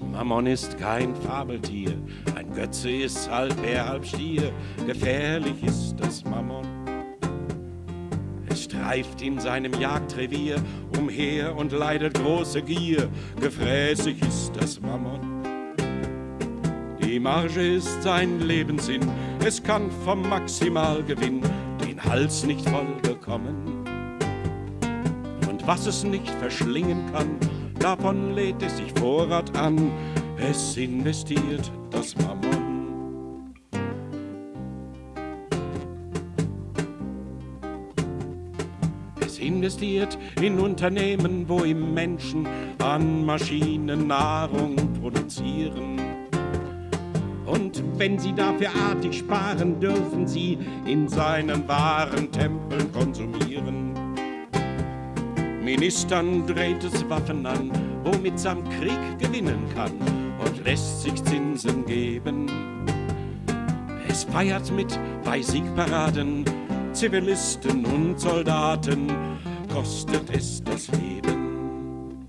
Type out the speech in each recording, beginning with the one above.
Mammon ist kein Fabeltier, ein Götze ist halb Bär, halb Stier. Gefährlich ist das Mammon. Es streift in seinem Jagdrevier umher und leidet große Gier. Gefräßig ist das Mammon. Die Marge ist sein Lebenssinn, es kann vom Maximalgewinn den Hals nicht voll bekommen. Und was es nicht verschlingen kann, davon lädt es sich Vorrat an, es investiert das Mammon. Es investiert in Unternehmen, wo im Menschen an Maschinen Nahrung produzieren. Und wenn sie dafür artig sparen, dürfen sie in seinen wahren Tempeln konsumieren. Ministern dreht es Waffen an, womit am Krieg gewinnen kann und lässt sich Zinsen geben. Es feiert mit bei Siegparaden Zivilisten und Soldaten, kostet es das Leben.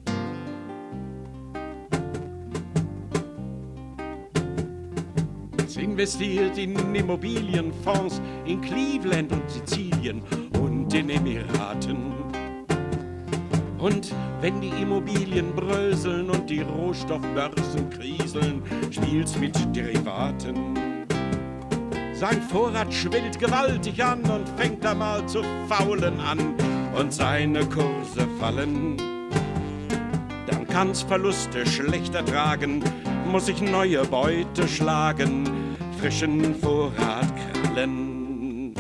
Es investiert in Immobilienfonds in Cleveland und Sizilien und den Emiraten. Und wenn die Immobilien bröseln und die Rohstoffbörsen kriseln, spielt's mit Derivaten. Sein Vorrat schwillt gewaltig an und fängt einmal zu faulen an und seine Kurse fallen. Dann kann's Verluste schlechter tragen, muss sich neue Beute schlagen, frischen Vorrat krallen.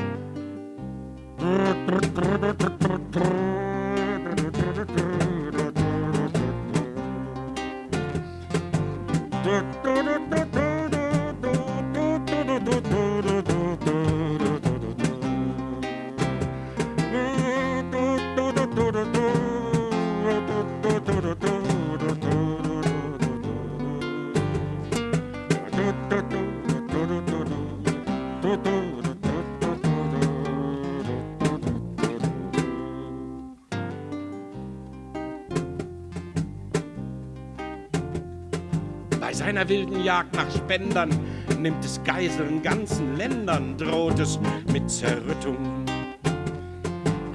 do do do Bei seiner wilden Jagd nach Spendern nimmt es Geiseln ganzen Ländern, droht es mit Zerrüttung.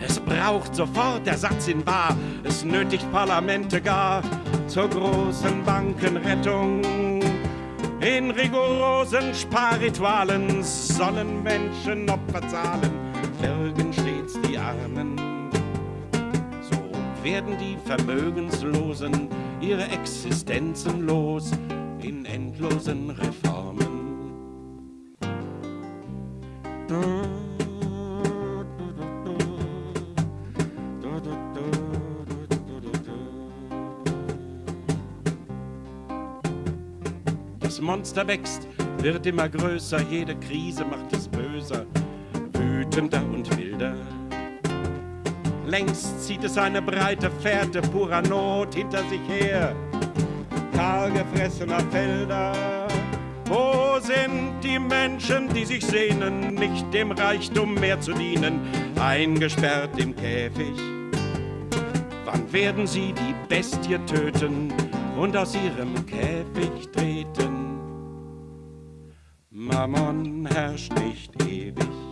Es braucht sofort Ersatz in Bar, es nötigt Parlamente gar zur großen Bankenrettung. In rigorosen Sparritualen sollen Menschen Opfer zahlen, bergen stets die Armen. So werden die Vermögenslosen ihre Existenzen los in endlosen Reformen. Das Monster wächst, wird immer größer, jede Krise macht es böser, wütender und wilder. Längst zieht es eine breite Fährte purer Not hinter sich her, kahlgefressener Felder. Wo sind die Menschen, die sich sehnen, nicht dem Reichtum mehr zu dienen, eingesperrt im Käfig? Wann werden sie die Bestie töten und aus ihrem Käfig treten? Mammon herrscht nicht ewig.